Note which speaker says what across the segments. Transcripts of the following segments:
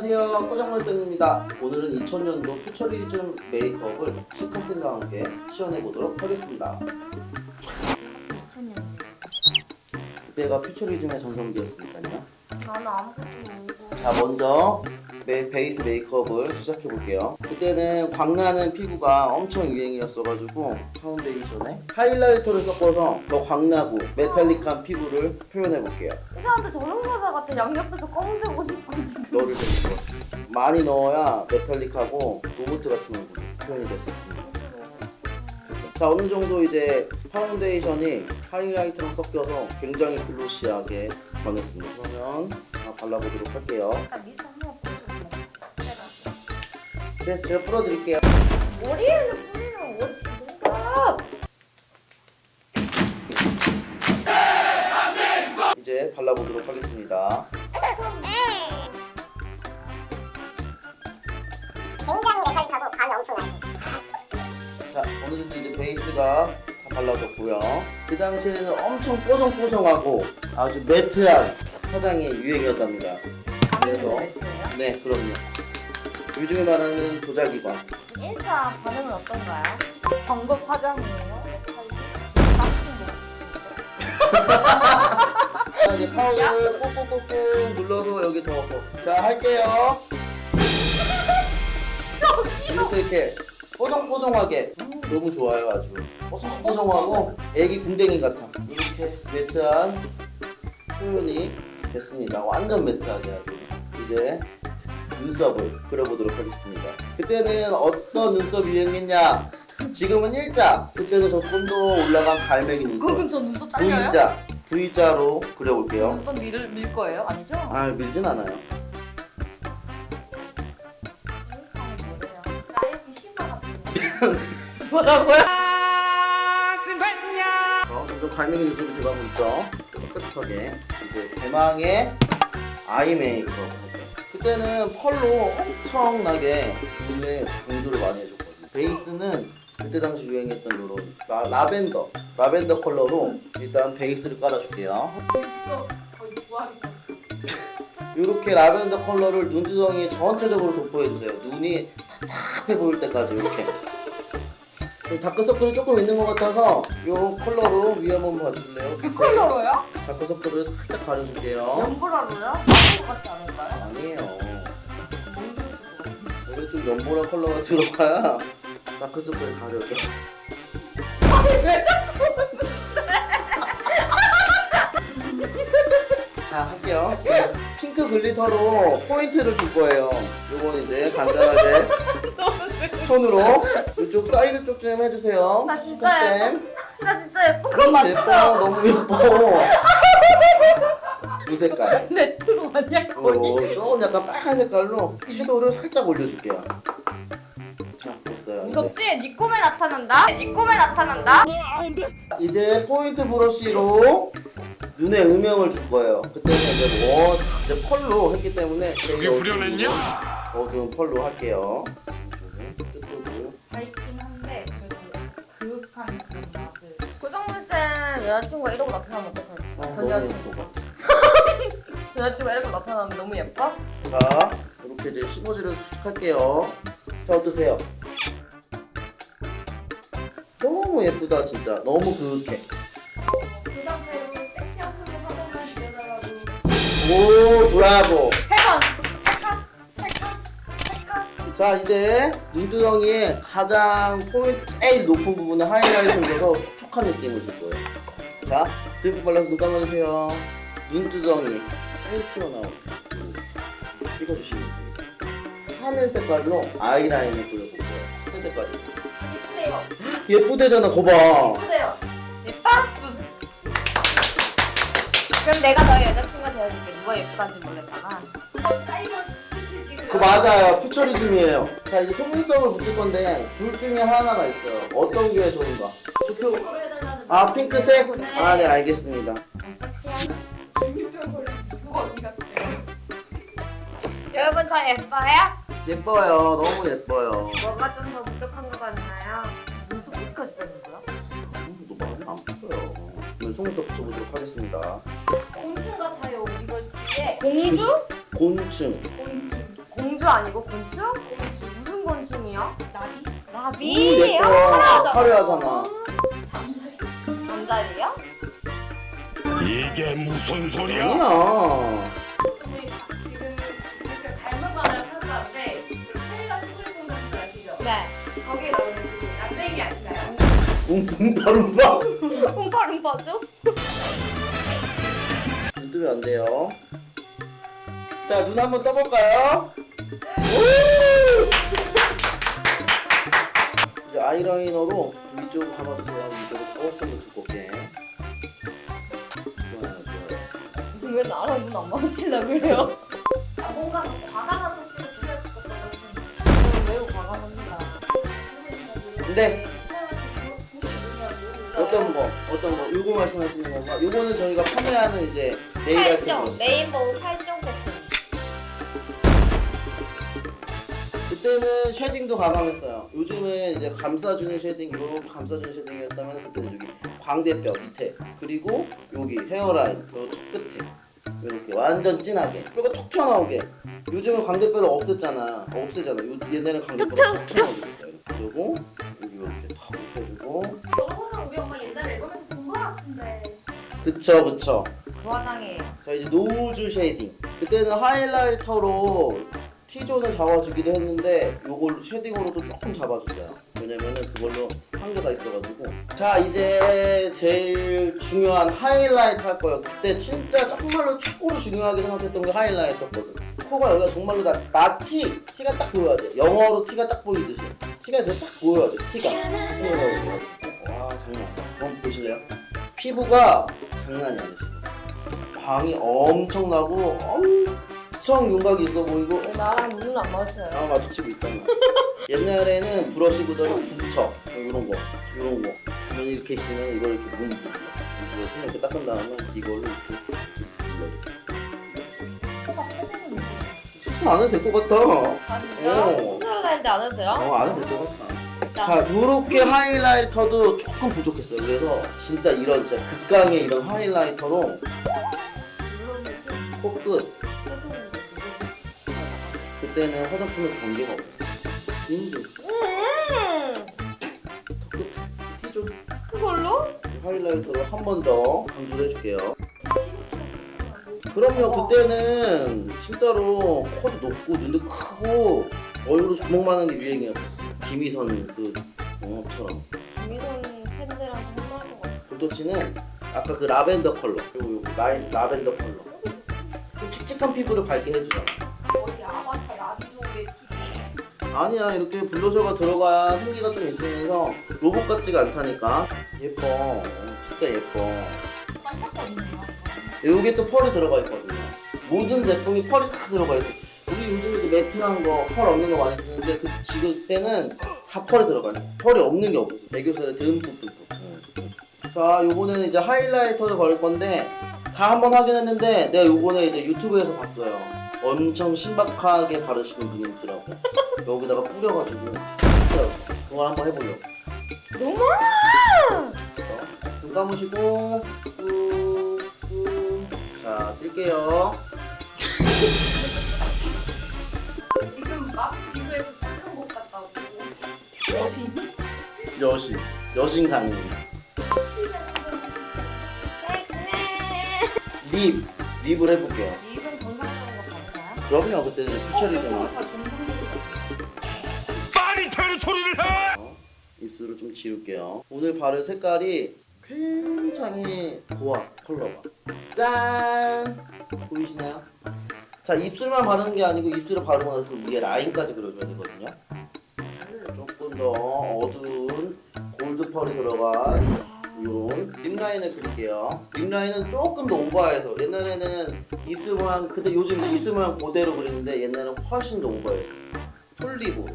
Speaker 1: 안녕하세요 꼬장물쌤입니다 오늘은 2000년도 futurism 메이크업을 실카쌤과 함께 시연해보도록 하겠습니다
Speaker 2: 2000년.
Speaker 1: 그때가 futurism의 전성기였으니까요
Speaker 2: 나는 아무것도 모르고.
Speaker 1: 자 먼저 메, 베이스 메이크업을 시작해 볼게요 그때는 광나는 피부가 엄청 유행이었어가지고 파운데이션에 highlighter를 섞어서 더 광나고 metallic한 피부를 표현해 볼게요
Speaker 2: 이 사람들 저승사자 같아. 양옆에서 검은색 옷 입고 지금.
Speaker 1: 너를 왔어 많이 넣어야 metallic하고 로봇 같은 얼굴이 표현이 있습니다 자 어느 정도 이제 파운데이션이 하이라이트랑 섞여서 굉장히 glossy하게 변했습니다 그러면 다 발라보도록 할게요
Speaker 2: 약간 미스트 뿌려줄래?
Speaker 1: 네 제가 풀어드릴게요.
Speaker 2: 머리에는 뿌리면 어디
Speaker 1: 이제 발라보도록 하겠습니다.
Speaker 3: 굉장히 메탈릭하고 감이 엄청나요.
Speaker 1: 자 어느 정도 이제 베이스가 다 발라졌고요. 그 당시에는 엄청 뽀송뽀송하고 아주 매트한 화장이 유행이었답니다. 그래서 네 그럼요 요즘에 말하는 도자기관
Speaker 2: 인스타 반응은 어떤가요?
Speaker 4: 정급 화장이에요.
Speaker 1: 자 이제 파우더를 꾹꾹꾹꾹 눌러서 여기 더 넣고 자 할게요. 이렇게 이렇게. 뽀송뽀송하게. 음, 너무 좋아요 아주. 뽀송뽀송하고 애기 궁뎅이 같아. 이렇게 매트한 표현이 됐습니다. 완전 매트하게 아주. 이제 눈썹을 그려보도록 하겠습니다. 그때는 어떤 눈썹이 유행했냐? 지금은 일자. 그때는 조금 더 올라간 갈매기 눈썹.
Speaker 2: 그럼 저 눈썹 잘려요?
Speaker 1: V자. V자로 그려볼게요.
Speaker 2: 눈썹 밀, 밀 거예요? 아니죠?
Speaker 1: 아 밀진 않아요.
Speaker 2: 뭐라고요?
Speaker 1: 어, 점점 갈매기 눈썹이 돼가고 있죠? 뾰족뾰족하게. 이제 대망의 아이 메이크업 그때는 펄로 엄청나게 눈에 강조를 많이 해줬거든요 베이스는 그때 당시 유행했던 요런 라, 라벤더 라벤더 컬러로 일단 베이스를 깔아줄게요 이렇게 라벤더 컬러를 눈두덩이 전체적으로 도포해주세요 눈이 탁탁해 보일 때까지 이렇게 좀 다크서클이 조금 있는 것 같아서 이 컬러로 위에 한번 봐주실래요?
Speaker 2: 그 컬러로요?
Speaker 1: 다크서클을 살짝 가려줄게요
Speaker 2: 연보라로요? 아닌 것 같지 않을까요?
Speaker 1: 아니에요 좀 연보라 컬러가 들어가야 다크서클을 가려져.
Speaker 2: 아니 왜 자꾸
Speaker 1: 자 할게요. 핑크 glitter로 포인트를 줄 거예요. 요건 이제 간단하게 손으로 이쪽 사이드 쪽 좀 해주세요.
Speaker 2: 나 진짜
Speaker 1: 쌤.
Speaker 2: 나 진짜 예쁜 거 맞죠?
Speaker 1: 예뻐 너무 예뻐. 이 색깔
Speaker 2: 레트로 아니야 거의?
Speaker 1: 어, 조금 약간 빨간 색깔로 섀도우를 살짝 올려줄게요 자 됐어요
Speaker 2: 무섭지? 네 꿈에 나타난다? 네 꿈에 나타난다?
Speaker 1: 이제 포인트 브러쉬로 눈에 음영을 줄 거예요 그때는 이제 뭐 이제 pearl로 했기 때문에
Speaker 5: 그게 후련했냐?
Speaker 1: 어두운 pearl로 할게요
Speaker 4: 밝긴 한데 그래도 그런 맛을.
Speaker 2: 고정물쌤 여자친구가 이러고 나타나면? 어, 전
Speaker 1: 너무
Speaker 2: 여자친구
Speaker 1: 예뻐.
Speaker 2: 전 여자친구가 이러고 나타나면 너무 예뻐?
Speaker 1: 자 이렇게 이제 시모지를 살짝 할게요 자 어떠세요? 너무 예쁘다 진짜 너무 그윽해
Speaker 4: 그 상태로 섹시한 표정 한 번만 지어달라고.
Speaker 1: 오 브라보. 자 이제 눈두덩이에 가장 포인트 제일 높은 부분에 하이라이트를 줘서 촉촉한 느낌을 줄 거예요 자 듬뿍 발라서 눈 감아주세요 눈두덩이 튀어나온 부분 찍어주시면 됩니다. 하늘 색깔로 아이라인을 그려볼게요. 하늘 색깔이.
Speaker 2: 예쁘대요.
Speaker 1: 예쁘대잖아 거봐.
Speaker 2: 예쁘대요. 예뻐? 그럼 내가 너의 여자친구가 되어줄게. 누가 예쁘다는지 모르겠다가
Speaker 1: 그 맞아요. 퓨처리즘이에요. 자 이제 속눈썹을 붙일 건데 둘 중에 하나가 있어요. 어떤 게 좋은가? 투표. 아 핑크색?
Speaker 2: 네.
Speaker 1: 아네 알겠습니다.
Speaker 2: 섹시한
Speaker 4: 중립적으로 누가 어디 갔대요?
Speaker 2: 여러분 저 예뻐요?
Speaker 1: 예뻐요 너무 예뻐요
Speaker 2: 뭐가 좀 더 부족한 것 같나요? 눈썹 어디까지 빼는 거야?
Speaker 1: 너 많이 안 컸어요 오늘 속눈썹 붙여보도록 하겠습니다
Speaker 4: 곤충 같아요 이걸 뒤에
Speaker 2: 공주?
Speaker 1: 곤충
Speaker 4: 곤충
Speaker 2: 공주 아니고 곤충? 무슨 곤충이야?
Speaker 4: 나비?
Speaker 1: 음,
Speaker 2: 나비?
Speaker 1: 예뻐. 화려하잖아.
Speaker 2: 잠자리야?
Speaker 5: 이게 무슨 소리야?
Speaker 1: 아니야. 웅웅파rum파.
Speaker 2: 홈파룸파죠?
Speaker 1: 눈 뜨면 안 돼요. 자, 눈 한번 떠볼까요? 오! 이제 아이라이너로 위쪽으로 감아주세요. 위쪽으로 조금 더 두껍게. 좋아요, 좋아요.
Speaker 2: 왜 나랑 눈안 마주치려고 해요?
Speaker 4: 아, 뭔가 더 과감한 터치가 필요할 것
Speaker 2: 저는 매우 과감합니다.
Speaker 1: 근데 어떤 거, 거, 요거 말씀하시는 건가? 요거는 저희가 판매하는 이제 네일 브러쉬.
Speaker 2: rainbow 팔정 제품.
Speaker 1: 그때는 shading도 과감했어요. 요즘은 이제 감싸주는 shading, 이렇게 감싸주는 shading이었다면 그때는 여기 광대뼈 밑에 그리고 여기 hairline 그리고 턱 끝에 이렇게 완전 진하게 뼈가 톡 튀어나오게. 요즘은 광대뼈를 없앴잖아. 없애잖아. 요, 옛날에는 광대뼈가 톡 튀어나오게 됐어요. 그리고 그쵸 그쵸.
Speaker 2: 그 화장이에요.
Speaker 1: 자 이제 nose shading. 그때는 하이라이터로 T존을 잡아주기도 했는데 요걸 shading으로도 조금 잡아줬어요. 왜냐면은 그걸로 한계가 있어가지고. 자 이제 제일 중요한 하이라이트 할 거예요. 그때 진짜 정말로 최고로 중요하게 생각했던 게 highlighter거든. 코가 여기가 정말로 나, 나 T T가 딱 보여야 돼. 영어로 T가 딱 보이듯이. T가 이제 딱 보여야 돼 튀어나오고 와 장난 아니야. 한번 보실래요? 피부가 장난이 아니지 광이 엄청나고 엄청 윤곽이 있어 보이고.
Speaker 2: 왜 나랑 눈안 마주쳐요?
Speaker 1: 아 마주치고 있잖아. 옛날에는 브러쉬 구더기 붙여 이런 거 이런 거. 그러면 이렇게 있으면 이걸 이렇게 문지르 이거 손 이렇게 닦은 다음에 이걸로 이렇게 수술 안 해도 될 것 같아.
Speaker 2: 아 진짜?
Speaker 1: 어.
Speaker 2: 수술을 했는데 안 해도 돼요?
Speaker 1: 어, 안 해도 될 것 같아 자, 요렇게 하이라이터도 조금 부족했어요. 그래서 진짜 이런 진짜 극강의 이런 하이라이터로 코끝 그때는 화장품에 경계가 없었어.
Speaker 2: 음,
Speaker 1: 턱끝, T존
Speaker 2: 그걸로?
Speaker 1: 하이라이터로 한 번 더 강조를 해줄게요. 그럼요, 그때는 진짜로 코도 높고 눈도 크고 얼굴도 주먹만한 게 유행이었었어. 김희선 그 어처럼.
Speaker 2: 김희선 팬들한테 혼날 것 같아.
Speaker 1: 볼터치는 아까 그 라벤더 컬러 요거 요거 라인 라벤더 컬러. 좀 칙칙한 피부를 밝게 해주잖아.
Speaker 4: 어디 아바타 나비족의 티
Speaker 1: 아니야 이렇게 블러셔가 들어가야 생기가 좀 있으면서 로봇 같지가 않다니까. 예뻐. 어, 진짜 예뻐.
Speaker 4: 반짝거리네요.
Speaker 1: 여기에 또 pearl이 들어가 있거든요. 모든 제품이 펄이 다 들어가 있어 요즘 이제 매트한 거 펄 없는 거 많이 쓰는데 그 지금 때는 다 펄이 들어가 있어 펄이 없는 게 없어 애교살에 듬뿍 듬뿍 응. 자 요거는 이제 하이라이터를 걸 건데 다 한번 확인했는데 내가 요거는 이제 유튜브에서 봤어요. 엄청 신박하게 바르시는 분이 있더라고. 여기다가 뿌려가지고. 그걸 한번 해보려고.
Speaker 2: 너무 많아!
Speaker 1: 자, 눈 감으시고 꾹꾹. 자 뜰게요
Speaker 4: 여신
Speaker 1: 여신 강림
Speaker 2: 섹시해!
Speaker 1: 립 립을 해볼게요
Speaker 2: 립은 정상적인 거 가능해요?
Speaker 1: 그럼요 그때 이제 퓨처리잖아
Speaker 4: 다 정상적인
Speaker 5: 빨리 되는 소리를 해!
Speaker 1: 입술을 좀 지울게요 오늘 바를 색깔이 굉장히 고와 컬러가 짠 보이시나요? 자 입술만 바르는 게 아니고 입술을 바르고 나서 그 위에 라인까지 그려줘야 되거든요 조금 더 어두운 골드 펄이 들어간 이런 립라인을 그릴게요. 립라인은 조금 더 오버해서 옛날에는 입술 모양 근데 요즘 입술 모양 그대로 그리는데 옛날에는 훨씬 더 오버해서. full lip으로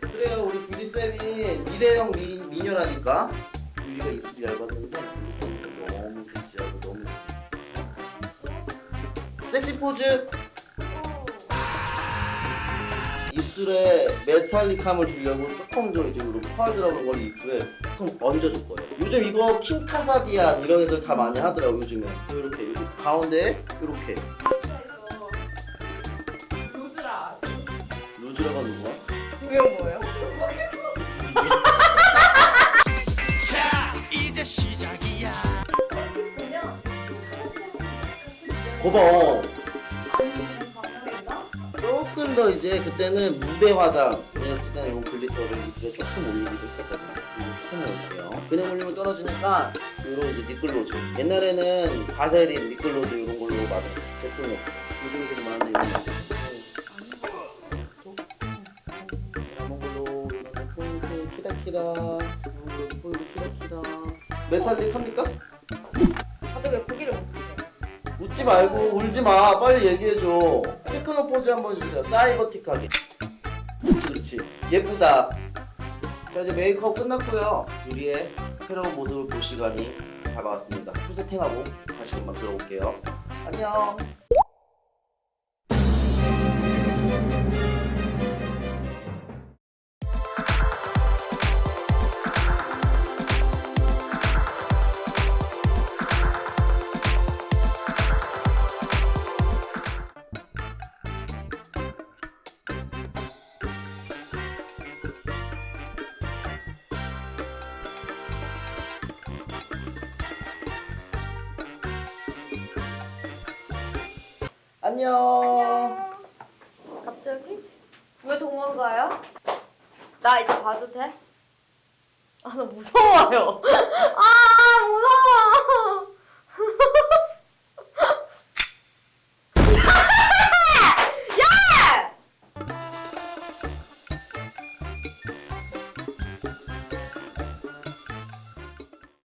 Speaker 1: 그래요 우리 뷰리 쌤이 미래형 미, 미녀라니까. 뷰리가 입술이 얇았는데 너무 섹시하고 너무 섹시 포즈 입술 입술에 metallic함을 주려고 조금 더 이제 이렇게 pearl 들어간 걸 입술에 조금 얹어줄 거예요. 요즘 이거 킴 카다시안 이런 애들 다 많이 하더라고 요즘에. 이렇게 이렇게 가운데 이렇게
Speaker 4: 로즈라
Speaker 1: 루즈라가 누구야?
Speaker 2: 그게 뭐예요?
Speaker 4: 방향인가?
Speaker 1: 더 이제 그때는 무대 화장이었을 때는 이 glitter를 입술에 조금 올리기도 했거든요. 조금 올릴게요. 그냥 올리면 떨어지니까 이런 이제 립글로즈. 옛날에는 바세린 립글로즈 이런 걸로 많은 제품이었어요. 요즘에 좀 많은데 이런 거. キラキラ. 포인트 키라키라. 메탈릭 합니까?
Speaker 2: 다들 왜 고개를 못 드세요?
Speaker 1: 웃지 말고 울지 마. 빨리 얘기해줘. 테크노 포즈 한번 주세요. 사이버틱하게. 그렇지, 그렇지. 예쁘다. 자, 이제 메이크업 끝났고요. 유리의 새로운 모습을 볼 시간이 다가왔습니다. 풀 세팅하고 다시 금방 들어올게요. 안녕. 안녕.
Speaker 2: 갑자기? 왜 도망가요? 나 이제 봐도 돼? 아 나 무서워요. 아 무서워.